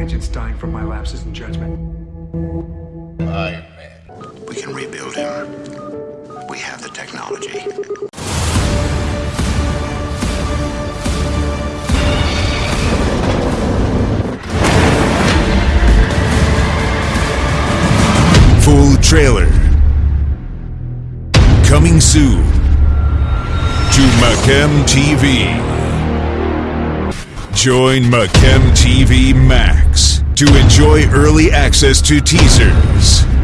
need any more agents dying from my lapses in judgment. Iron Man. We can rebuild him. We have the technology. Full trailer. Coming soon to Macam TV. Join Macam TV Max to enjoy early access to teasers,